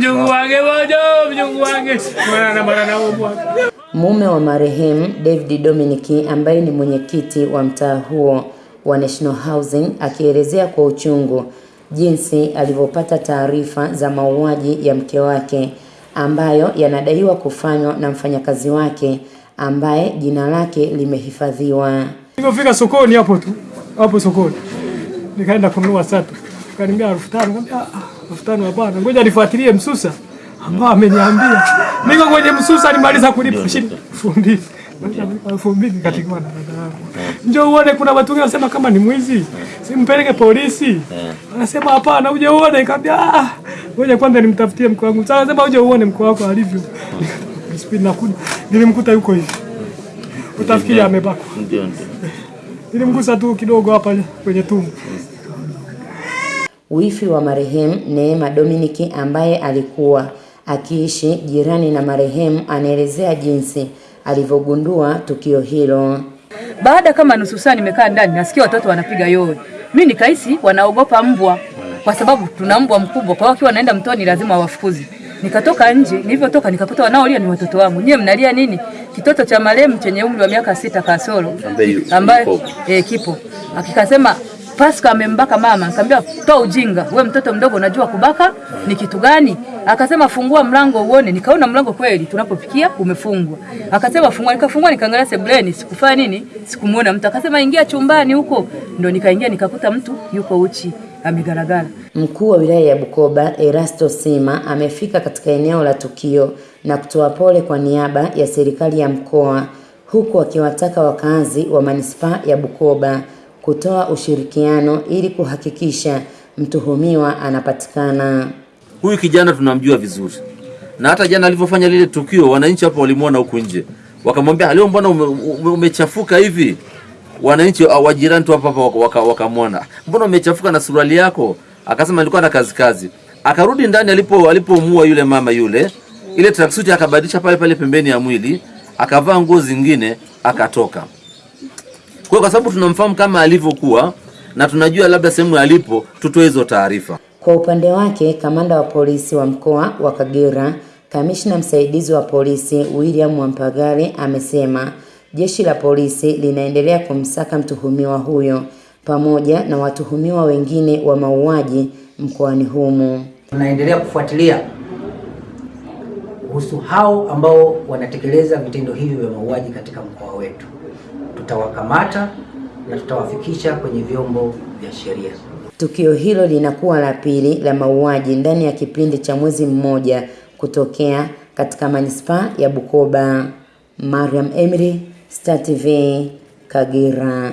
Mjungu mjungu. Mume wa marehemu David Dominic ambaye ni mwenyekiti wa mtaa huo wa National Housing akielezea kwa uchungu jinsi alivyopata taarifa za mauaji ya mke wake ambayo yanadaiwa kufanywa na mfanyakazi wake ambaye jina lake limehifadhiwa. Nilipofika sokoni hapo tu, hapo sokoni. Nikaenda kununua satu. Kaniambia elfu tano. Nikamwambia ah, elfu tano hapana. Ngoja nifuatilie msusa ambao ameniambia. Niko kwenye msusa nimaliza kulipa shilingi elfu mbili. Elfu mbili katika na dada yangu. Njoo uone kuna watu wengi wanasema kama ni mwizi. Simpeleke polisi. Anasema hapana, uje uone. Nikamwambia ah, ngoja kwanza nimtafutie mkwe wangu. Sasa anasema uje uone mkwe wako alivyo. Spidi nakuja. Nilimkuta yuko hivi. Utafikiri amebakwa. Nilimgusa tu kidogo hapa kwenye tumbo. Wifi wa marehemu Neema Dominiki ambaye alikuwa akiishi jirani na marehemu anaelezea jinsi alivyogundua tukio hilo. Baada kama nusu saa nimekaa ndani, nasikia watoto wanapiga yowe. mi nikahisi wanaogopa mbwa, kwa sababu tuna mbwa mkubwa, kwa hiyo wakiwa wanaenda mtoni lazima wawafukuze. Nikatoka nje, nilivyotoka nikakuta wanaolia ni watoto wangu. Nyie mnalia nini? Kitoto cha marehemu chenye umri wa miaka sita kasoro Ambaye eh, kipo akikasema Pascal amembaka mama. Nikamwambia toa ujinga, we mtoto mdogo, unajua kubaka ni kitu gani? Akasema fungua mlango uone. Nikaona mlango kweli tunapopikia umefungwa. Akasema fungua, nikafungua nikaangalia sebuleni, sikufanya nini, sikumuona mtu. Akasema ingia chumbani huko, ndo nikaingia nikakuta mtu yuko uchi amegaragara. Mkuu wa wilaya ya Bukoba Erasto Sima amefika katika eneo la tukio na kutoa pole kwa niaba ya serikali ya mkoa huku akiwataka wakazi wa manispaa ya Bukoba kutoa ushirikiano ili kuhakikisha mtuhumiwa anapatikana. Huyu kijana tunamjua vizuri, na hata jana alivyofanya lile tukio, wananchi hapo walimwona huku nje, wakamwambia leo, mbona ume, ume, hivi? Wananchi wa wa jirani tu hapa hapa waka- waka- wakamwona, mbona umechafuka na suruali yako? Akasema alikuwa na kazi kazi. Akarudi ndani, alipo alipomua yule mama yule, ile tracksuit akabadilisha pale pale pembeni ya mwili, akavaa nguo zingine, akatoka. Kwa kwa sababu tunamfahamu kama alivyokuwa na tunajua labda sehemu alipo, tutoe hizo taarifa. Kwa upande wake, kamanda wa polisi wa mkoa wa Kagera, kamishna msaidizi wa polisi William Mwampagale amesema jeshi la polisi linaendelea kumsaka mtuhumiwa huyo pamoja na watuhumiwa wengine wa mauaji mkoani humo. Tunaendelea kufuatilia kuhusu hao ambao wanatekeleza vitendo hivi vya mauaji katika mkoa wetu. Tutawakamata na tutawafikisha kwenye vyombo vya sheria. Tukio hilo linakuwa la pili la mauaji ndani ya kipindi cha mwezi mmoja kutokea katika manispaa ya Bukoba. Mariam Emry, Star TV, Kagera.